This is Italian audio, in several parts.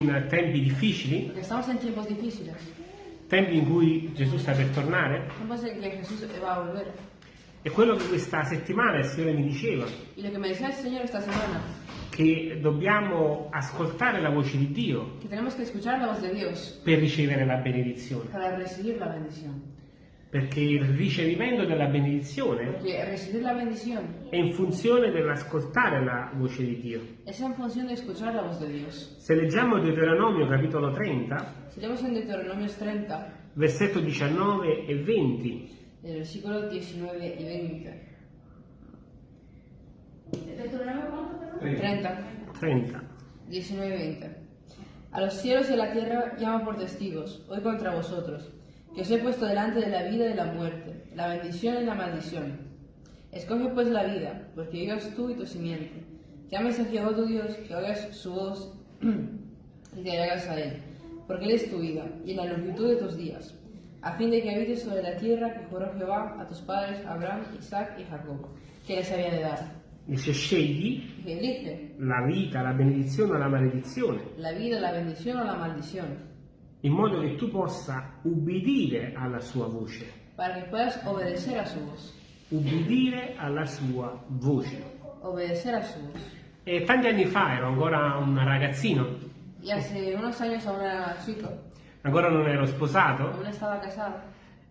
in tempi difficili, estamos en tiempos difíciles, tempi in cui Gesù sta per tornare, tiempos en que Jesús va a volver. e quello che questa settimana il Signore mi diceva, Y lo que me decía el Señor esta semana, che dobbiamo ascoltare la voce di Dio que tenemos que escuchar la voz de Dios. per ricevere la benedizione, para recibir la bendición. Perché il ricevimento della benedizione è in funzione dell'ascoltare la voce di Dio. es en función de escuchar la voz de Dios. Se leggiamo Deuteronomio capitolo 30, Si leemos en Deuteronomios 30, versetto 19 e 20, del versículo 19 y 20. ¿Deuteronomio cuánto, perdón? 30, 30. 19 y 20. A los cielos y a la tierra llamo por testigos, hoy contra vosotros, que os he puesto delante de la vida y de la muerte, la bendición y la maldición. Escoge pues la vida, porque vivas tú y tu simiente, que ames a Jehová tu Dios, que oigas su voz y te hagas a él, porque él es tu vida y la longitud de tus días, a fin de que habites sobre la tierra que juró Jehová a tus padres Abraham, Isaac y Jacob, que les había de dar. Dice scegli la vita, la benedizione o la maledizione, la vida, la bendición o la maldición, in modo che tu possa ubbidire alla sua voce. para que puedas obedecer a su voz, Ubbidire alla sua voce. obedecer a su voz. E tanti anni fa ero ancora un ragazzino, Y hace unos años aún era chico, ancora non ero sposato, aún estaba casado,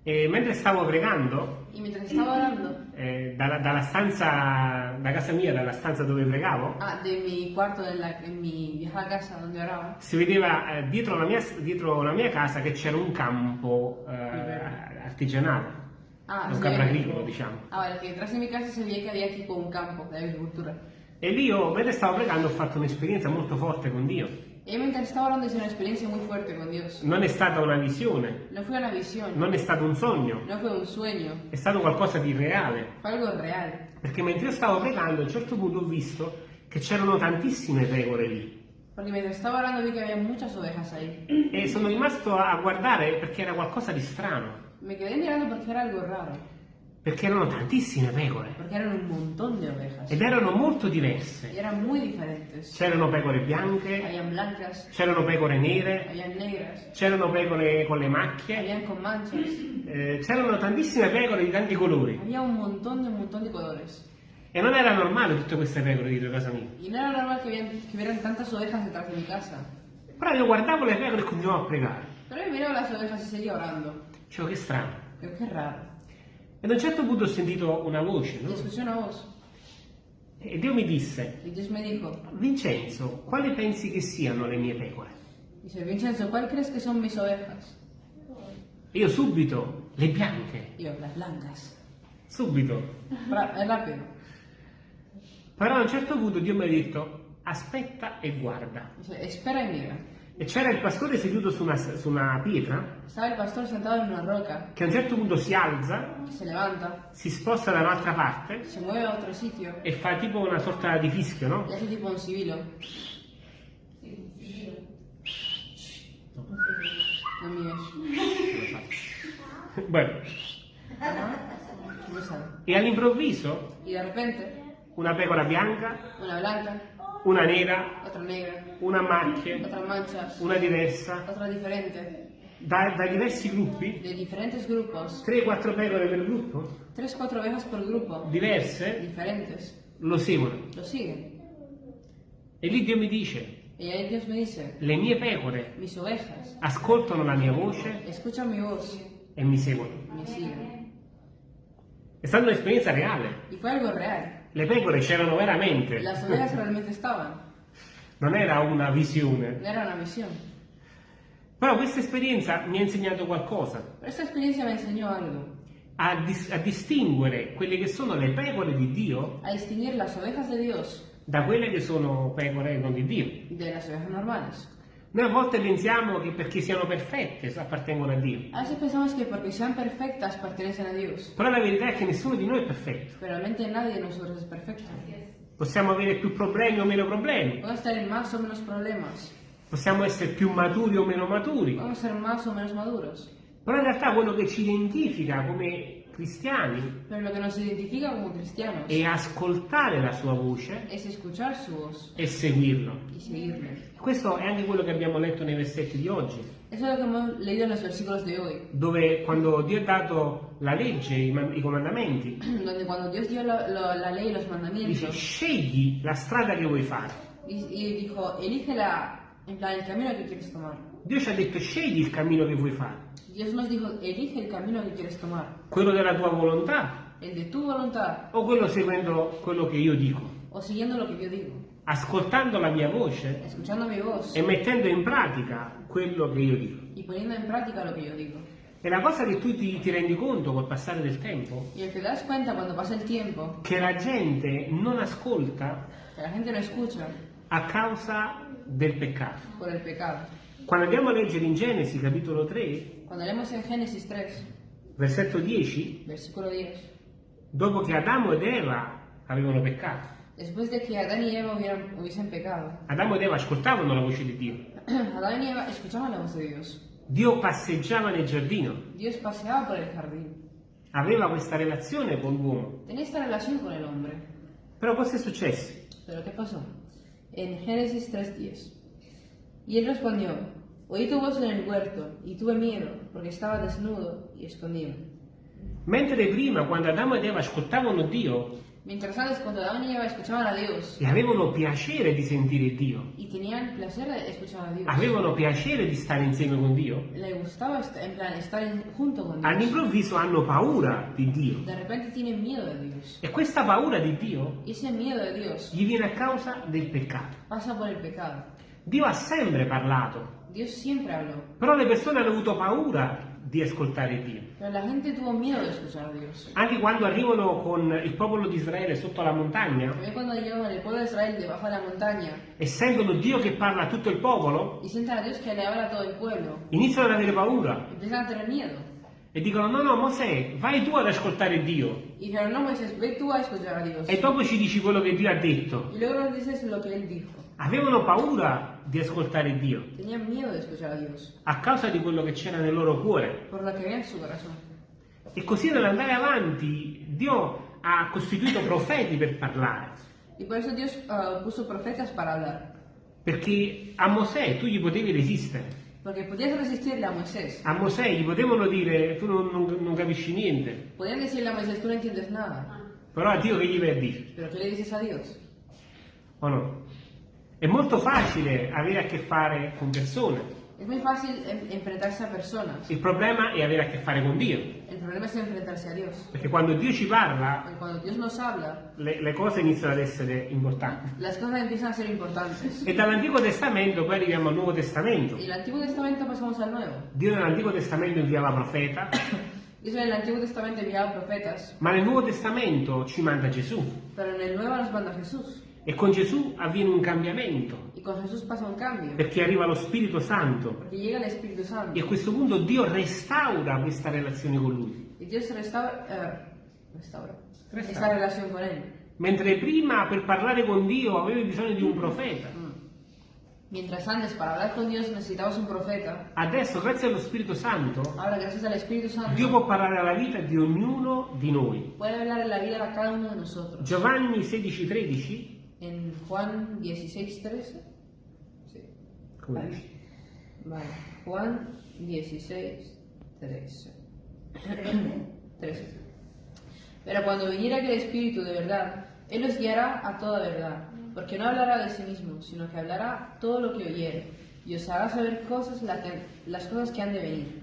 e mentre stavo pregando, y mientras estaba orando, eh, dalla, dalla stanza, da casa mia, dalla stanza dove pregavo, ah, de mi cuarto en, la, en mi vieja casa donde oraba, si vedeva eh, dietro, la mia, dietro la mia casa che c'era un campo eh, artigianale, ah, un campo agricolo, diciamo. ah, vale, que detrás de mi casa se veía que había tipo un campo de agricultura. E lì io, mentre stavo pregando, ho fatto un'esperienza molto forte con Dio. Mientras estaba orando hice una experiencia muy fuerte con Dios. Non è stata una visione, No fue una visión, non è stato un sogno, no fue un sueño, è stato qualcosa di reale. fue algo real. Perché mentre io stavo pregando, a un certo punto ho visto che c'erano tantissime pecore lì. Porque mientras estaba orando vi que había muchas ovejas ahí. E sono rimasto a guardare perché era qualcosa di strano. Me quedé mirando porque era algo raro. Perché erano tantissime pecore. Porque eran un montón de ovejas. Ed erano molto Y diverse. eran muy diferentes. C'erano pecore bianche, Habían blancas, c'erano pecore nere, habían negras, c'erano pecore con le macchie, habían con manchas. eh, c'erano tantissime pecore di tanti colori. Había un montón de un montón de colores. E non era normale tutte queste pecore dietro casa mia. Y no era normal que, hubieran- que hubieran tantas ovejas detrás de mi casa. Però io guardavo le pecore e continuavo a pregare. Pero yo miraba las ovejas y seguía orando. Dicevo che strano. Pero qué raro. Ed a un certo punto ho sentito una voce, no? E Dio mi disse, Vincenzo, quali pensi che siano le mie pecore? dice, Vincenzo, ¿cuál crees que son mis ovejas? E io subito, le bianche, yo, las blancas. subito. Ra- Es rápido. Però a un certo punto Dio mi ha detto, aspetta e guarda. Dice, espera y mira. E c'era il pastore seduto su una, su una pietra Estaba el pastor sentado en una roca, che a un certo punto si alza, se levanta, si sposta da un'altra parte se mueve a otro sitio e fa tipo una sorta di fischio, no? y hace tipo un sibilo. No mires. Bueno, No sabe. e all'improvviso Y de repente, una pecora bianca, una blanca, una nera, otra negra, una macchie, otras manchas, una diversa, otra diferente, da, da diversi gruppi, de diferentes grupos, 3-4 pecore per gruppo, tres, cuatro ovejas por grupo, diverse, diferentes, lo seguono. lo siguen. E lì Dio mi dice, Dios me dice, le mie pecore ovejas ascoltano la mia voce mi voz, e mi seguono. siguen. È stata un'esperienza reale. Y fue algo real. Le pecore c'erano veramente, Las ovejas realmente estaban, non era una visione. era una visión. Però questa esperienza mi ha insegnato qualcosa, Pero esta experiencia me enseñó algo, a, dis- a distinguere quelle che sono le pecore di Dio a distinguir las ovejas de Dios da quelle che sono pecore non di Dio. de las ovejas normales. Noi a volte pensiamo che perché siano perfette appartengono a Dio, A veces pensamos que porque sean perfectas pertenecen a Dios, però la verità è che nessuno di noi è perfetto. pero realmente nadie de nosotros es perfecto. Possiamo avere più problemi o meno problemi, Podemos tener más o menos problemas, possiamo essere più maturi o meno maturi, podemos ser más o menos maduros, però in realtà quello che ci identifica come cristiani. Pero lo que nos identifica como cristianos è ascoltare la sua voce voz e seguirlo. Questo è anche quello che abbiamo letto nei versetti di oggi, dove quando Dio ha dato la legge, i, man- i comandamenti, donde cuando Dios dio lo- lo- la ley los dice mandamientos scegli la strada che vuoi fare. y, y dijo, elige la, en plan, el camino que quieres tomar. Dio ci ha detto scegli il cammino che vuoi fare, Dios nos dijo, elige el camino que quieres tomar, quello della tua volontà. El de tu voluntad. O quello seguendo quello che io dico, o siguiendo lo que yo digo, ascoltando la mia voce escuchando mi voz. e mettendo in pratica quello che io dico. y poniendo en práctica lo que yo digo. E la cosa che tu ti, ti rendi conto col passare del tempo, Y lo que te das cuenta cuando pasa el tiempo, che la gente non ascolta que la gente no escucha a causa del peccato. Quando andiamo a leggere in Genesi capitolo 3, Cuando leemos en Génesis 3, versetto 10, versículo 10, dopo che Adamo ed Eva avevano peccato, después de que Adán y Eva hubieran- hubiesen pecado, Adamo ed Eva ascoltavano la voce di Dio. Adán y Eva escuchaban la voz de Dios. Dio passeggiava nel giardino, Dios paseaba por el jardín. aveva questa relazione con l'uomo. Tenía esta relación con el hombre. Però cosa è successo? ¿Pero qué pasó? En Génesis 3.10. Y él respondió, oí tu voz en el huerto y tuve miedo porque estaba desnudo y escondido. Mentre prima, quando Adamo ed Eva ascoltavano Dio Mientras antes, cuando Adán y Eva escuchaban a Dios e avevano piacere di sentire Dio, y tenían placer de escuchar a Dios, avevano piacere di stare insieme con Dio, le gustaba est- en plan estar en- junto con Dios. all'improvviso hanno paura di Dio. De repente tienen miedo de Dios. E questa paura di Dio Y ese miedo de Dios gli viene a causa del peccato. pasa por el pecado. Dio ha sempre parlato, Dios siempre habló, però le persone hanno avuto paura di ascoltare Dio. pero la gente tuvo miedo de escuchar a Dios. Anche quando arrivano con il popolo di Israele sotto la montagna También cuando llegan el pueblo de Israel debajo de la montaña e sentono Dio che parla a tutto il popolo, y sientan a Dios que le habla a todo el pueblo, iniziano ad avere paura empiezan a tener miedo. e dicono no no Mosè, vai tu ad ascoltare Dio Y dijeron, no Moisés, ve tú a escuchar a Dios. e dopo ci dici quello che Dio ha detto. Y luego nos dices lo que él dijo. Avevano paura di ascoltare Dio a causa di quello che c'era nel loro cuore. E così nell'andare avanti Dio ha costituito profeti per parlare. Dios hablar. Perché a Mosè tu gli potevi resistere. Porque podías resistirle a Moisés. A Mosè gli potevano dire tu non, non- non capisci niente. Podían decirle a Moisés, tú no entiendes nada. Però a Dio che gli vai a dire? Pero ¿qué le dices a Dios? O no? È molto facile avere a che fare con persone. Es muy fácil en- enfrentarse a personas. Il problema è avere a che fare con Dio. El problema es enfrentarse a Dios. Perché quando Dio ci parla, Porque cuando Dios nos habla, le, le cose iniziano ad essere importanti. las cosas empiezan a ser importantes. E dall'Antico Testamento poi arriviamo al Nuovo Testamento. Y Antiguo Testamento pasamos al Nuevo. Dio nell'Antico Testamento inviava profeta, Dios en el Antiguo Testamento enviaba profetas, ma nel Nuovo Testamento ci manda Gesù. pero en el Nuevo nos manda Jesús. E con Gesù avviene un cambiamento, Y con Jesús pasa un cambio. perché arriva lo Spirito Santo. Santo. E a questo punto Dio restaura questa relazione con Lui. Y Dios restaura, eh, restaura Restaura. esta relación con Él. Mentre prima per parlare con Dio avevi bisogno di un profeta, Mientras antes, para hablar con Dios necesitabas un profeta. adesso grazie allo Spirito Santo Ahora, gracias al Espíritu Santo, Dio può parlare alla vita di ognuno di noi. puede hablar en la vida a cada uno de nosotros. Giovanni 16,13 En Juan 16, 13. Sí. come dice? Vale. Juan 16, 13. 13. Pero cuando viniera aquel Espíritu de verdad, Él os guiará a toda verdad, porque no hablará de sí mismo, sino que hablará todo lo que oyere, y os hará saber cosas la que- las cosas que han de venir.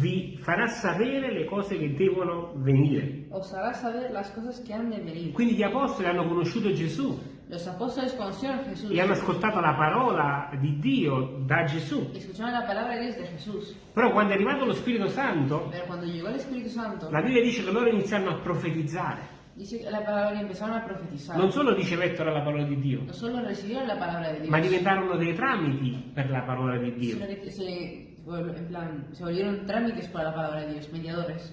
Vi farà sapere le cose che devono venire. Os hará saber las cosas que han de venir. Quindi gli apostoli hanno conosciuto Gesù Los apóstoles conocieron a Jesús e hanno ascoltato la parola di Dio da Gesù. y escucharon la palabra de Dios de Jesús. Però quando è arrivato lo Spirito Santo, Pero cuando llegó el Espíritu Santo, la Bibbia dice che loro iniziarono a profetizzare. dice la palabra que empezaron a profetizar. Non solo ricevettero la parola di Dio, No solo recibieron la palabra de Dios, ma diventarono dei tramiti per la parola di Dio. se, vol- en plan, se volvieron trámites para la palabra de Dios, mediadores.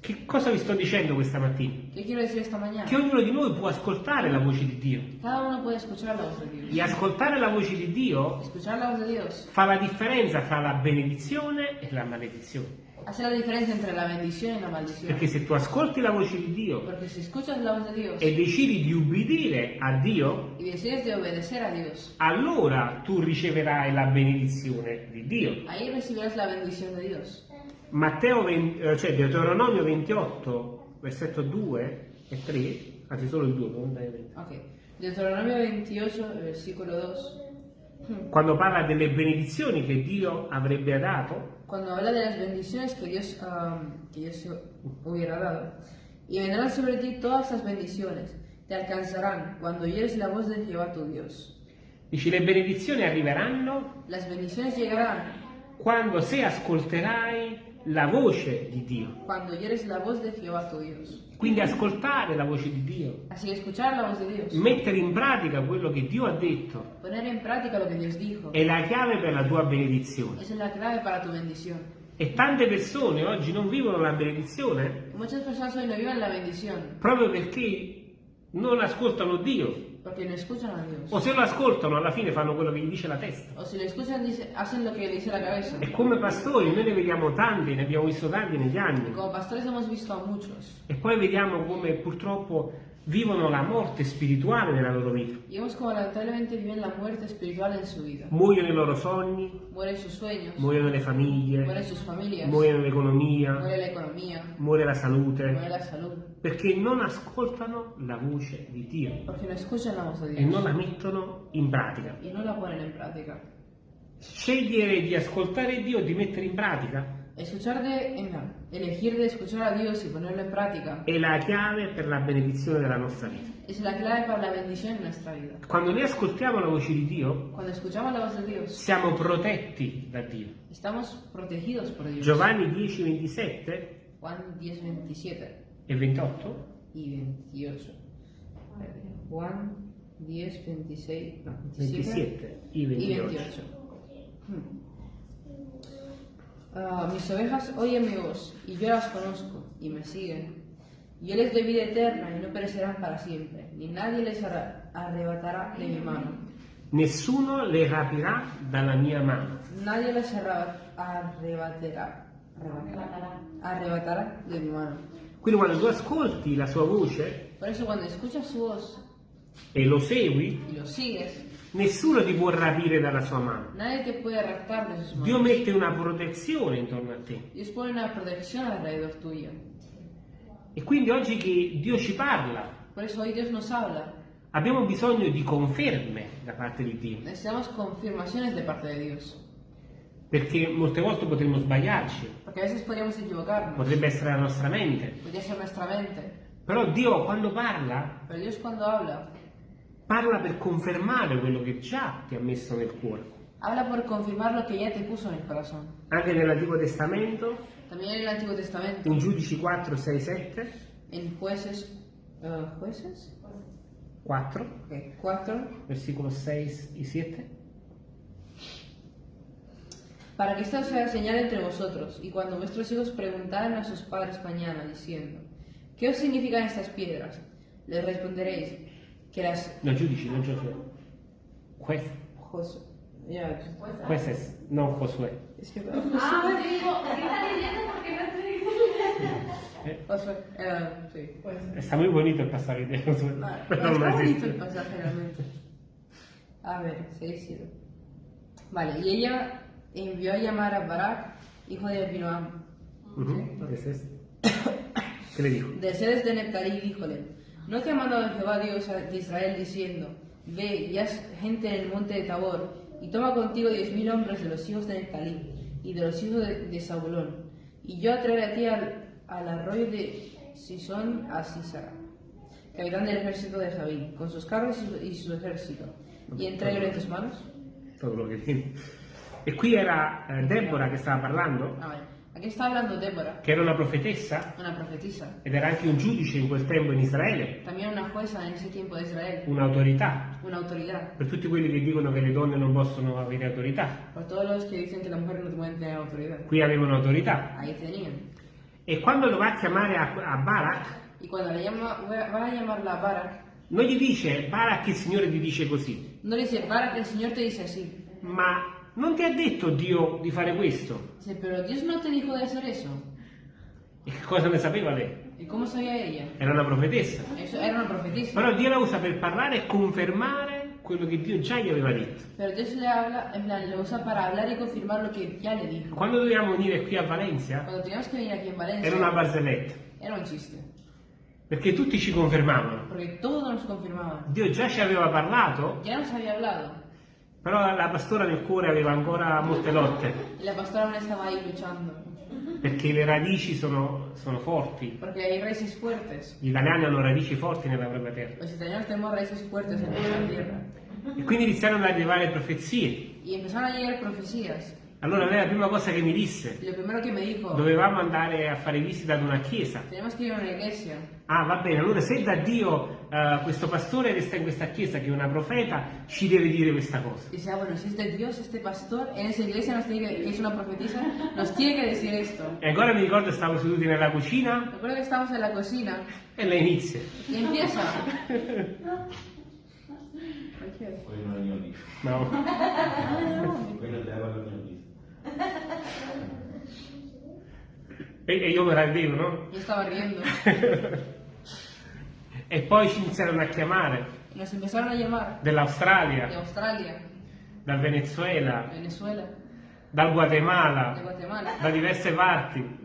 Che cosa vi sto dicendo questa mattina? Che ognuno di noi può ascoltare la voce di Dio. E ascoltare la voce di Dio fa la differenza fra la benedizione e la maledizione. Hace la diferencia entre la bendición y la maldición. Perché se tu ascolti la voce di Dio Dios e decidi di ubbidire a Dio, obedecer a Dios, allora tu riceverai la benedizione di Dio. ahí recibirás la bendición de Dios. Matteo 20, eh, cioè Deuteronomio 28, versetto 2 e 3, anzi solo il 2, non dai 20. Ok. Deuteronomio 28, versículo 2. quando parla delle benedizioni che Dio avrebbe dato, Cuando habla de las bendiciones que Dios, am, que Dios hubiera dado. Y vendrán sobre ti todas las bendiciones. Te alcanzarán cuando oyes la voz de Jehová tu Dios. dice le benedizioni arriveranno Las bendiciones llegarán quando se ascolterai la voce di Dio. cuando oyes la voz de Jehová tu Dios. Quindi ascoltare la voce di Dio, Así escuchar la voz de Dios. mettere in pratica quello che Dio ha detto, Poner en práctica lo que Dios dijo. è la chiave per la tua benedizione. Esa es la clave para tu bendición. E tante persone oggi non vivono la benedizione Muchas personas hoy no viven la bendición proprio perché non ascoltano Dio. Porque no escuchan a Dios. O se lo ascoltano, alla fine fanno quello che gli dice la testa. O si lo escuchan, dice- hacen lo que dice la cabeza. E come pastori noi ne vediamo tanti, ne abbiamo visto tanti negli Y anni. como pastores hemos visto a muchos. E poi vediamo come purtroppo vivono la morte spirituale nella loro vita. Vemos como lamentablemente viven la muerte espiritual en su vida. Muoiono i loro sogni, Mueren sus sueños, muoiono le famiglie, mueren sus familias, muoiono l'economia, muere la economía, muore la salute, la salud. perché non ascoltano la voce di Dio Porque no escuchan la voz de e non la mettono in pratica. y no la ponen en práctica. Scegliere di ascoltare Dio e di mettere in pratica Escuchar de, en la- elegir de escuchar a Dios y ponerlo en práctica è la chiave per la benedizione della nostra vita. es la clave para la bendición en nuestra vida. Quando noi ascoltiamo la voce di Dio, Cuando escuchamos la voz de Dios, siamo protetti da Dio. estamos protegidos por Dios. Giovanni 10, 27 Juan 10, 27 e 28 y 28. Juan 10, 26, no, 27 27 i y 28. 28. Hmm. Mis ovejas oyen mi voz y yo las conozco y me siguen. Yo les doy vida eterna y no perecerán para siempre, ni nadie les arra- arrebatará de mi mano. Nessuno le rapirà dalla mia mano. Nadie les arrebatará, arrebatará de mi mano. Quindi quando tu ascolti la sua voce Por eso cuando escuchas su voz e lo segui, y lo sigues, nessuno ti può rapire dalla sua mano. Dio mette una protezione intorno a te. E quindi oggi che Dio ci parla, abbiamo bisogno di conferme da parte di Dio. Perché molte volte potremmo sbagliarci, potrebbe essere la nostra mente. Però Dio quando parla, habla, parla per confermare quello che già ti ha messo nel cuore. habla por confirmar lo que ya te puso en el corazón. Anche nell'Antico Testamento, También en el Antiguo Testamento, in Giudici 4, 6, 7, en jueces... eh, ¿Jueces? 4, Ok, 4. versículos 6 y 7. Para que esta sea señal entre vosotros, y cuando vuestros hijos preguntaren a sus padres mañana, diciendo, ¿qué os significan estas piedras? Les responderéis que las... No, giudici, non Giosuè. Juez, Jos- ya, jueces, non Josué. es que... Ah, pues digo, ¿qué estás leyendo? Porque no estoy Eh, Josué, eh, sí. Está muy bonito el pasaje de Josué. Ah, está no bonito existe. el pasaje realmente. A ver, 6 7. Vale, y ella envió a llamar a Barak, hijo de Abinoam, Ujú, ese es. ¿Qué le dijo? de seres de Neptalí, y díjole, ¿no te ha mandado Jehová Dios de Israel diciendo, ve y haz gente en el monte de Tabor, y toma contigo diez mil hombres de los hijos de Neptalí y de los hijos de, de Zabulón, y yo atraeré a ti al, al arroyo de Sison a Sisara, capitán del ejército de Jabín, con sus carros y su, y su ejército, y entreguelo en tus manos? Todo quello che tiene. E qui era eh, Deborah che stava parlando, A está hablando Débora, che era una profetessa una profetisa, ed era anche un giudice in quel tempo in Israele, también una jueza en ese tiempo de Israel, un'autorità. una autoridad. Per tutti quelli che dicono che le donne non possono avere autorità, Por todos los que dicen que la mujer no puede tener autoridad. qui avevano autorità. Ahí tenían. E quando lo va a chiamare a, a Barak, Y cuando le llama, va a llamarla Barak, non gli dice Barak il Signore ti dice così, no le dice Barak, el Señor te dice así, ma non ti ha detto Dio di fare questo. Dice, pero Dios no te dijo de hacer eso. E che cosa ne sapeva lei? ¿Y cómo sabía ella? Era una profetessa. Era una profetisa. Però Dio la usa per parlare e confermare quello che Dio già gli aveva detto. Pero Dios le habla, en plan, lo usa para hablar y confirmar lo que ya le dijo. Quando dovevamo venire qui a Valencia, Valencia, era una barzelletta, era un chiste. perché tutti ci confermavano. Porque todos nos confirmaban. Dio già ci aveva parlato, Ya nos había hablado. Però la pastora nel cuore aveva ancora molte lotte, la pastora aún estaba ahí luchando. perché le radici sono, sono forti. Porque hay raíces fuertes. Gli italiani hanno radici forti nella propria terra. Los italianos tenemos raíces fuertes en nuestra tierra. E quindi iniziarono ad arrivare profezie. Y empezaron a llegar profecías. Allora lei la prima cosa che mi disse, lo primero que me dijo, dovevamo andare a fare visita ad una chiesa. tenemos que ir a una iglesia. Ah, va bene, allora se da Dio eh, questo pastore resta in questa chiesa che è una profeta, ci deve dire questa cosa. Dice, ah, bueno, si es de Dios este pastor, en esa iglesia nos tiene que, que es una profetisa, nos tiene que decir esto. E ancora mi ricordo stavo seduti nella cucina Recuerdo que estábamos en la cocina e lei inizia. y empieza. Poi non è mio amico. No. Quello deve. E, io me la vedevo, no? Yo estaba riendo. E poi ci iniziarono a chiamare. Nos empezaron a llamar dall'Australia, Australia, dal Venezuela, Venezuela, dal Guatemala, Guatemala, da diverse parti.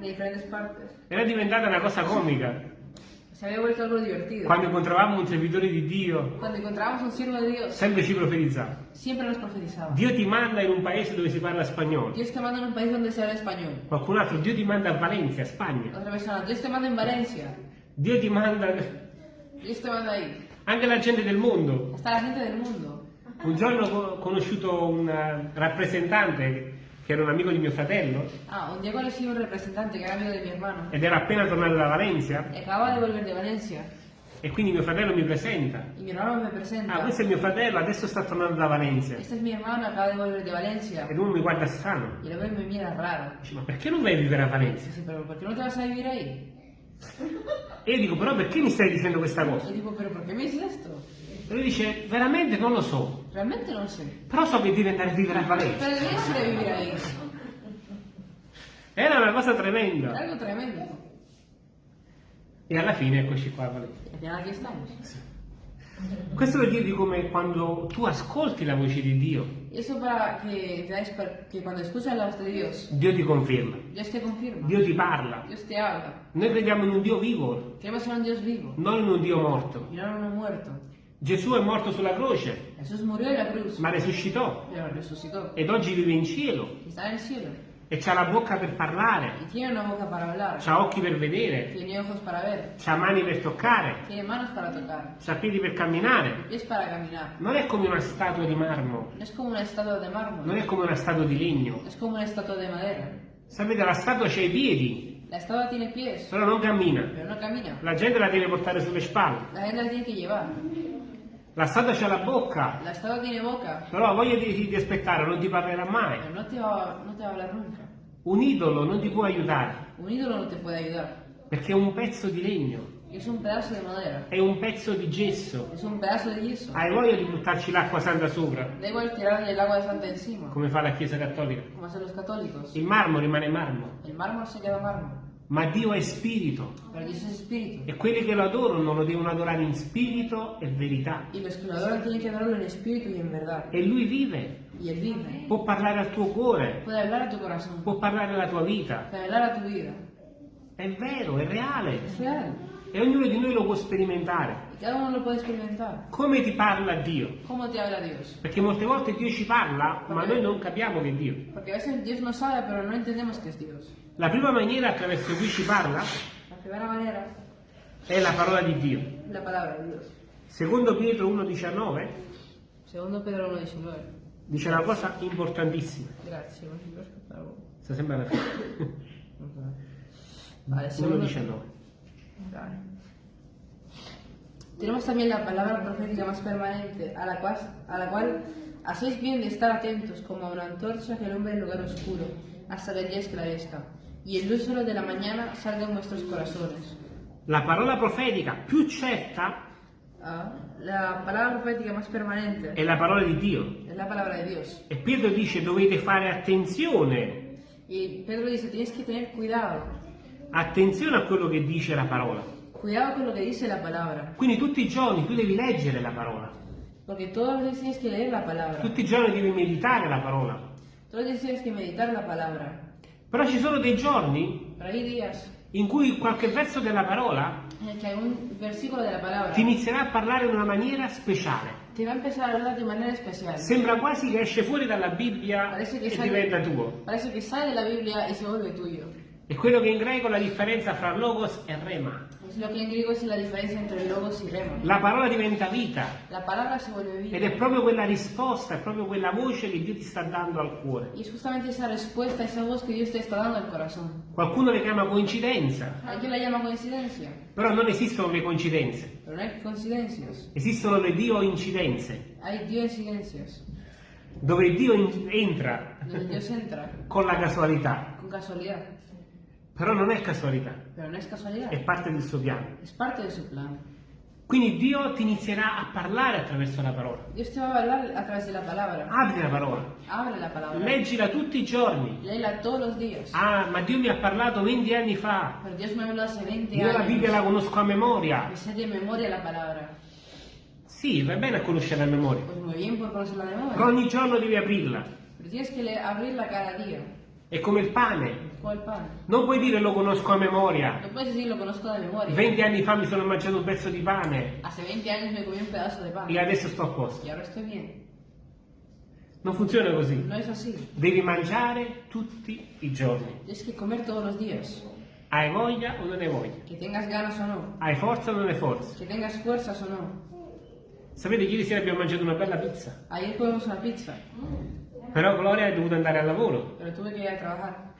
Era diventata una cosa comica. Se había vuelto algo divertido. Quando incontravamo un servitore di Dio, Cuando encontrábamos un siervo de Dios, sempre ci profetizzava. siempre nos profetizaba. Dio ti manda in un paese dove si parla spagnolo. Dios te manda en un país donde se habla español. Qualcun altro, Dio ti manda a Valencia, Spagna. Otra persona, Dios te manda en Valencia. Dio ti manda Dios te manda ahí. anche la gente del mondo. Hasta la gente del mundo. Un giorno ho conosciuto un rappresentante che era un amico di mio fratello Ah, un día conocí un representante que era amigo de mi hermano. ed era appena tornato da Valencia Y acababa de volver de Valencia. e quindi mio fratello mi presenta. Y mi hermano me presenta. Ah, questo è mio fratello, adesso sta tornando da Valencia. Este es mi hermano, acaba de volver de Valencia. Ed uno mi guarda strano. Ve y me mira raro. Dice, ma perché non vai a vivere a Valencia? Dice, pero ¿por qué no te vas a vivir ahí? E io dico, però perché mi stai dicendo questa cosa? Y digo, ¿pero por qué me dices esto? E lui dice, veramente non lo so, Realmente no sé. però so che devi andare a vivere a Valencia. Deberías ir a vivir ahí. Era una cosa Era tremenda. algo tremendo. E alla fine eccoci qua a Valencia. Y al final aquí estamos. Questo per dirvi come quando tu ascolti la voce di Dio, Y eso para que veáis per- que cuando escuchas la voz de Dios, Dio ti conferma, Dios te confirma. Dio ti parla. Dios te habla. Noi crediamo in un Dio vivo, Creemos en un Dios vivo non in un Dio morto. y no en uno muerto. Gesù è morto sulla croce, cruz, ma resucitó. ed oggi vive in cielo cielo. e c'ha la bocca per parlare, c'ha occhi per vedere, Tiene ojos para ver. c'ha mani per toccare, Tiene manos para tocar. c'ha piedi per camminare. Pies para caminar. Non è come una statua di marmo, de non è come una statua di legno. Es como una estatua de madera. Sapete, la statua c'ha i piedi, La estatua tiene pies, però non cammina. pero no camina. La gente la deve portare sulle spalle. La gente la tiene que llevar. La statua c'ha la bocca, La estatua tiene boca, però ha voglia di, di aspettare, non ti parlerà mai. pero no te, va, no te va a hablar nunca. Un idolo non ti può aiutare, Un ídolo no te puede ayudar. perché è un pezzo di legno, Es un pedazo de madera. è un pezzo di gesso. Es un pedazo de yeso. Hai voglia di buttarci l'acqua santa sopra, Da igual tirarle el agua santa encima, come fa la Chiesa Cattolica. como hacen los católicos. Il marmo rimane marmo, El mármol se queda mármol, ma Dio è spirito e quelli che lo adorano lo devono adorare in spirito e verità. E lui vive, può parlare al tuo cuore, può parlare alla tua vita. È vero, è reale e ognuno di noi lo può sperimentare. Come ti parla Dio? Perché molte volte Dio ci parla, ma noi non capiamo che è Dio. Porque a veces Dios nos habla, pero no entendemos que es Dios. La prima maniera attraverso cui ci parla La è la parola di Dio. la. Secondo Pietro 1,19 Segundo Pedro 1.19. dice una cosa importantissima. Quiero escuchar algo. Sta sempre alla fine. Vale, segundo, 1,19. Vale. Tenemos también la palabra profética más permanente, a la, cual, a la cual hacéis bien de estar atentos como a una antorcha que alumbra el lugar oscuro, hasta que el día esclarezca, y el lúcero de la mañana salga en vuestros corazones. La parola profetica più certa Ah, la palabra profética más permanente è la parola di Dio. es la palabra de Dios. E Pietro dice dovete fare attenzione, Y Pedro dice, tienes que tener cuidado, attenzione a quello che dice la parola. cuidado con lo que dice la palabra, Quindi tutti i giorni tu devi leggere la parola, porque todas las veces tienes que leer la palabra, tutti i giorni devi meditare la parola. todas las veces tienes que meditar la palabra. Però ci sono dei giorni in cui qualche verso della parola ti inizierà a parlare in una maniera speciale. te va a empezar a hablar de manera especial. Sembra quasi che esce fuori dalla Bibbia e diventa tuo. parece que sale de la Biblia y se vuelve tuyo. È quello che in greco la differenza fra logos e rema. Lo que en griego es la diferencia entre logos y rema. La parola diventa vita La palabra se vuelve ed vida. è proprio quella risposta, è proprio quella voce che Dio ti sta dando al cuore. Y es justamente esa respuesta, esa voz que Dios te está dando al corazón. Qualcuno le chiama coincidenza, Alguien la llama coincidencia, però non esistono le coincidenze, pero no hay coincidencias. esistono le Dio incidenze, Hay dioincidencias, dove Dio in- entra Dios entra con la casualità, con casualidad. Però non è casualità, Pero no es casualidad, è parte del suo piano. es parte de su plan. Quindi Dio ti inizierà a parlare attraverso la parola. Dios te va a hablar a través de la palabra. Apri la parola, Abre la palabra. leggila tutti i giorni. Léela todos los días. Ah, ma Dio mi ha parlato 20 anni fa. Pero Dios me habló hace 20 Io la Bibbia la conosco a memoria. Me sé de memoria la palabra. Sì, va bene a conoscere a memoria, Pues muy bien por conocer la però memoria. ogni giorno devi aprirla. Pero tienes que abrirla cada día. È come il pane. Non puoi dire lo conosco a memoria. No puedes decir lo conozco de memoria. 20 anni fa mi sono mangiato un pezzo di pane Hace 20 años me comí un pedazo de pan. e adesso sto a posto. Non funziona così. No. Devi mangiare tutti i giorni. Tienes que comer todos los días. Hai voglia o non hai voglia? Que tengas ganas o no. Hai forza o non hai forza? Que tengas fuerzas o no. Sapete, ieri sera abbiamo mangiato una bella pizza, Ayer comimos una pizza. però Gloria è dovuta andare al lavoro. Pero tuve que ir a trabajar.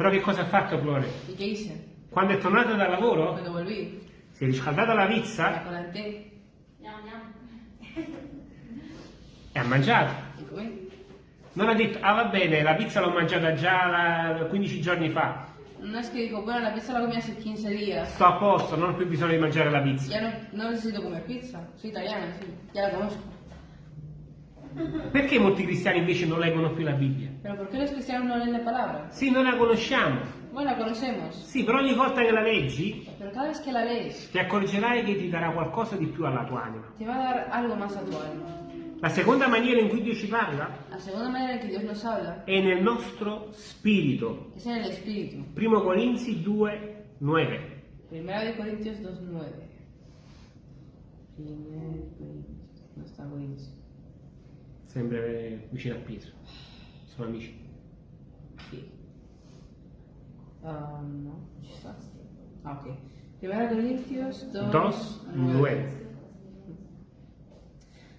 Però che cosa ha fatto qué hice? Quando è tornata dal lavoro, volví, si è riscaldata la pizza e ha mangiato. Non ha detto, ah va bene, la pizza l'ho mangiata già la- 15 giorni fa, No es que dijo, bueno, la pizza la comí hace 15 días. sto a posto, non ho più bisogno di mangiare la pizza. Ya no, no necesito comer pizza. Soy italiana, sí. Ya la conozco. Perché molti cristiani invece non leggono più la Bibbia? Pero ¿por qué los cristianos no leen la palabra? Sì, noi la conosciamo, Bueno, la conocemos. sì, però ogni volta che la leggi Pero cada vez que la lees, ti accorgerai che ti darà qualcosa di più alla tua anima. te va a dar algo más a tu alma. La seconda maniera in cui Dio ci parla La segunda manera en que Dios nos habla è nel nostro spirito. es en el Espíritu. 1 Corinzi 2, 9. Primera de Corintios 2.9. Primera de Corintios. No está Corintios. Sempre vicino a Pietro. Sono amici. Sí. Ah, no, ci sta. Ah, ok. Primera Corintios 2, 2, 9.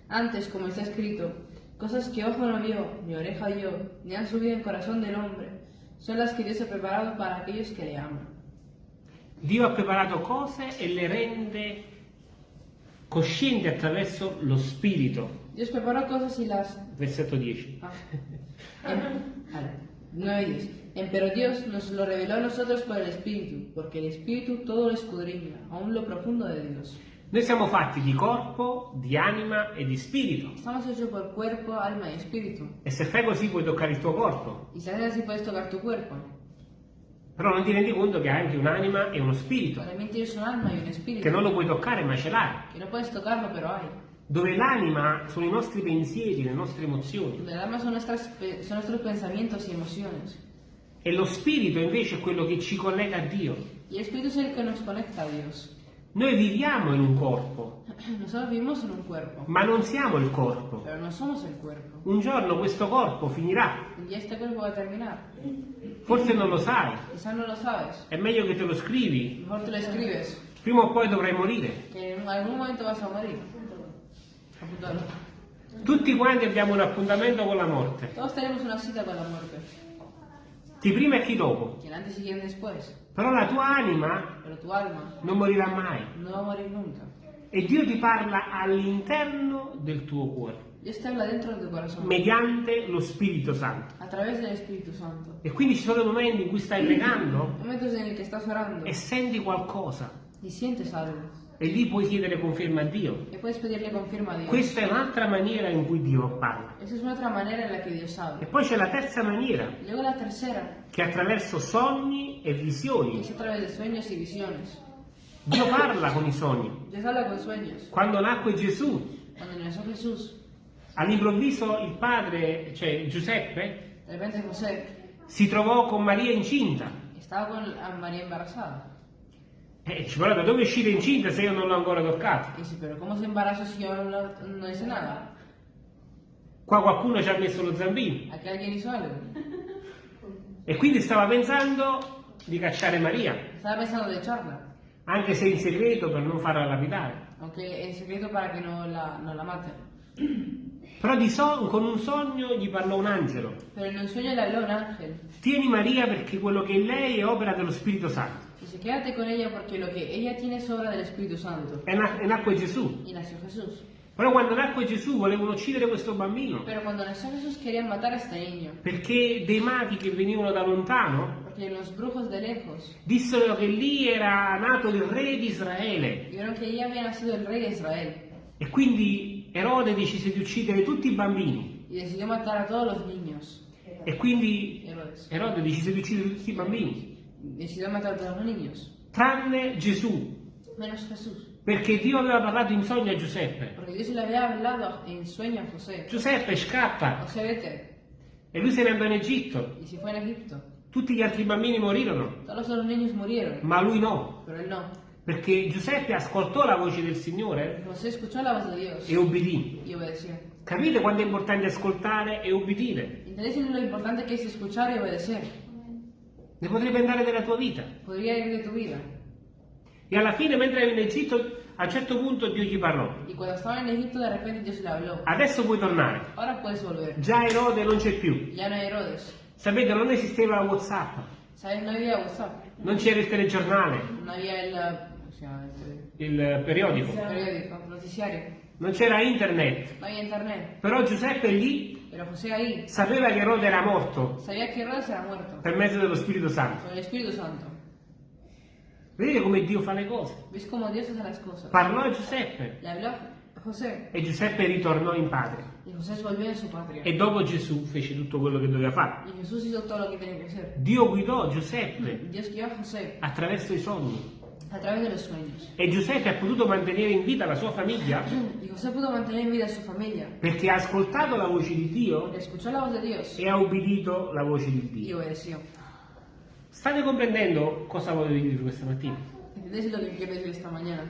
Antes, como está escrito, cosas que ojo no vio, ni oreja oyó, ni han subido en corazón del hombre, son las que Dios ha preparado para aquellos que le aman. Dio ha preparato cose e le rende coscienti attraverso lo spirito. Dios preparó cosas y las... Versetto 10. Ah. En, vale, 9 y 10. En, pero Dios nos lo reveló a nosotros por el Espíritu, porque el Espíritu todo lo escudriña, aún lo profundo de Dios. Noi siamo fatti di corpo, di anima e di spirito. Estamos hechos por cuerpo, alma y espíritu. E se fai così puoi toccare il tuo corpo. Y si haces así puedes tocar tu cuerpo. Però non ti rendi conto che hai anche un'anima e uno spirito. También tienes un alma y un espíritu. Che non lo puoi toccare ma ce l'hai. Que no puedes tocarlo, pero hay. Dove l'anima sono i nostri pensieri, le nostre emozioni. El alma son, nuestras, son nuestros pensamientos y emociones. E lo spirito invece è quello che ci collega a Dio. Y el espíritu es el que nos conecta a Dios. Noi viviamo in un corpo, Nosotros vivimos en un cuerpo, ma non siamo il corpo. Un giorno questo corpo finirà. Forse non lo sai. No lo. È meglio che te lo scrivi. Mejor te lo escribes. Prima o poi dovrai morire. Tutti quanti abbiamo un appuntamento con la morte. Todos tenemos una cita con la muerte. Chi prima e chi dopo. Quien antes y quien después. Però la tua anima tu alma non morirà mai. no. E Dio ti parla all'interno del tuo cuore, tu mediante lo Spirito Santo. Santo. E quindi ci sono momenti in cui stai pregando Momentos en el que estás orando e senti qualcosa. y sientes algo. E lì puoi chiedere conferma a Dio. y puedes pedirle confirma a Dios. Questa è un'altra maniera in cui Dio parla. Esa es una otra manera en la que Dios E poi c'è la terza maniera, luego la tercera, che attraverso sogni e visioni. es a través de sueños y visiones. Dio parla con i sogni. Dios habla con sueños. Quando nacque Gesù, Cuando nació Jesús, all'improvviso il padre, cioè Giuseppe, José si trovò con Maria incinta. estaba con a María E dice, però da dove è uscita incinta se io non l'ho ancora toccata? Dice, pero ¿cómo se embaraza si yo no, la- no hice nada? Qua qualcuno ci ha messo lo zampino. Aquí alguien hizo algo. E quindi stava pensando di cacciare Maria, Estaba pensando de echarla, anche se in segreto per non farla lapidare. aunque en secreto para que no la, no la maten. Però di so- con un sogno gli parlò un angelo. Pero en un sueño le habló un ángel. Tieni Maria perché quello che è in lei è opera dello Spirito Santo. Dice, quédate con ella porque lo que ella tiene es obra del Espíritu Santo. E, na- e nacque Gesù. Y nació Jesús. Però quando nacque Gesù volevano uccidere questo bambino. Pero cuando nació Jesús querían matar a este niño. Perché dei maghi che venivano da lontano Porque los brujos de lejos dissero che lì era nato il re di Israele. vieron que allí había nacido el rey de Israel. E quindi Erode decise di uccidere tutti i bambini. Y decidió matar a todos los niños. E quindi Herodes. Erode decise di uccidere tutti i bambini. Decidió matar a todos los niños. Tranne Gesù. Menos Jesús. Perché Dio aveva parlato in sogno a Giuseppe. Porque Dios le había hablado en sueño a José. Giuseppe scappa José, vete. e lui se ne andò in Egitto. Y se fue en Egipto. Tutti gli altri bambini morirono, Todos los niños murieron. ma lui no. Pero él no. Perché Giuseppe ascoltò la voce del Signore e obbedì. Capite quanto è importante ascoltare e obbedire? ¿Entendéis lo importante que es escuchar y obedecer? Ne potrebbe andare della tua vita. Tu. E alla fine, mentre era in Egitto, a un certo punto Dio gli parlò. Egipto. Adesso puoi tornare. Già Erode non c'è più. No. Sapete, non esisteva WhatsApp, ¿Sabes? No WhatsApp. non c'era il telegiornale, No el il periodico, periódico, noticiario. non c'era internet. Internet. Però Giuseppe lì Pero José ahí sapeva che Erode era morto sabía que Herodes era muerto. per mezzo dello Spirito Santo. Con el Espíritu Santo. Vedete come Dio fa le cose? ¿Ves cómo Dios hace las cosas? Parlò a Giuseppe Le habló a José. e Giuseppe ritornò in patria. Y José volvió a su patria. E dopo Gesù fece tutto quello che doveva fare. Y Jesús hizo todo lo que tenía que hacer. Dio guidò Giuseppe Dios guió a José attraverso i sogni. A través de los sueños. E Giuseppe ha potuto mantenere in vita la sua famiglia Y José pudo mantener en vida a su familia. perché ha ascoltato la voce di Dio Escuchó la voz de Dios e ha obbedito la voce di y Dio. obedeció. State comprendendo cosa voglio dirvi questa mattina? ¿Entendéis lo que quiero decir esta mañana?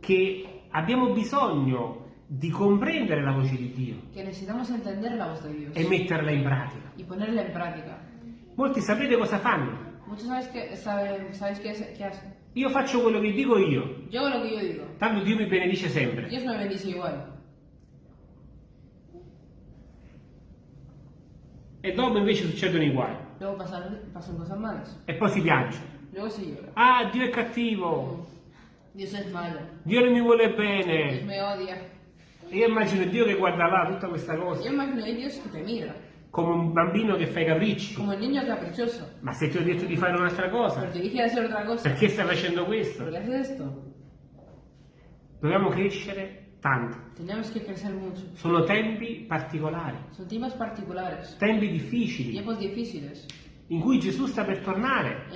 Che abbiamo bisogno di comprendere la voce di Dio Que necesitamos entender la voz de Dios e metterla in pratica. y ponerla en práctica. Molti sapete cosa fanno? Muchos sabes que, saben, ¿sabes qué, es- qué hacen? Io faccio quello che dico io, Yo hago lo que yo digo. tanto Dio mi benedice sempre. Dios me bendice igual. E dopo invece succedono i guai. Pasan, pasan cosas malas. E poi si piange. Luego se llora. Ah, Dio è cattivo, Dios es malo. Dio non mi vuole bene. me odia. E io immagino Dio che guarda là tutta questa cosa, Yo imagino a Dios que te mira. Come un bambino che fa i capricci. Como el niño caprichoso. Ma se ti ho detto di fare un'altra cosa, perché stai facendo ¿Por questo? Dobbiamo crescere tanto. Sono tempi particolari, tempi difficili, in cui Gesù sta per tornare.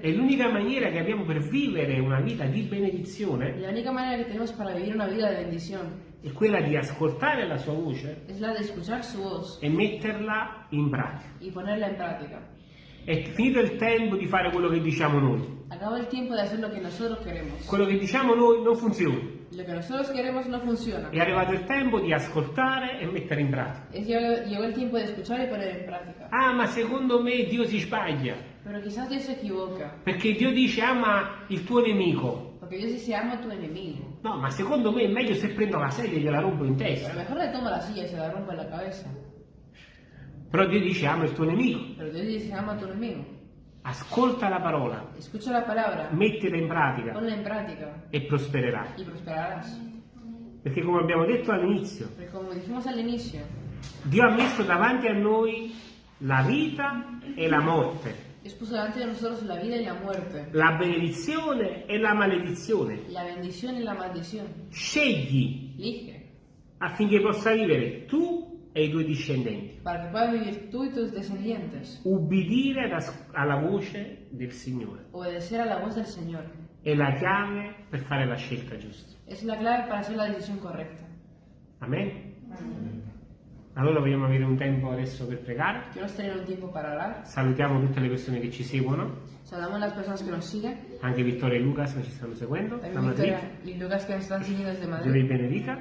E l'unica maniera che abbiamo per vivere una vita di benedizione. La única manera que tenemos para vivir una vida de bendición è quella di ascoltare la sua voce es la de escuchar su voz e metterla in pratica. y ponerla en práctica. È finito il tempo di fare quello che diciamo noi. Acaba el tiempo de hacer lo que nosotros queremos. Quello che diciamo noi non funziona. Lo que nosotros queremos no funciona. È arrivato il tempo di ascoltare e mettere in pratica. Es llegó, llegó el tiempo de escuchar y poner en práctica. Ah, ma secondo me Dio si sbaglia. Pero quizás Dios se equivoca. Perché Dio dice ama il tuo nemico. Porque Dios dice ama tu enemigo. No, ma secondo me è meglio se prendo la sedia e gliela rompo in Pero testa. mejor le toma la silla y se la rompe en la cabeza. Però Dio dice ama il tuo nemico. Pero Dios dice ama a tu enemigo. Ascolta la parola, Escucha la palabra, mettila in pratica ponla en práctica e prospererai. y prosperarás. Perché come abbiamo detto all'inizio, Porque como dijimos al inicio, Dio ha messo davanti a noi la vita e la morte. Dios puso delante de nosotros la vida y la muerte, la benedizione e la maledizione. la bendición y la maldición. Scegli Elige affinché possa vivere tu e i tuoi discendenti. para que puedas vivir tú y tus descendientes. Ubbidire alla- voce del Signore Obedecer a la voz del Señor è la chiave per fare la scelta giusta. es la clave para hacer la decisión correcta. Amen? Allora vogliamo avere un tempo adesso per pregare. Tener un tiempo para orar. Salutiamo tutte le persone che ci seguono, Saludamos a las personas que nos siguen. anche Vittorio e Lucas che ci stanno seguendo, da Madrid. Victoria y Lucas que nos están siguiendo desde Dio vi benedica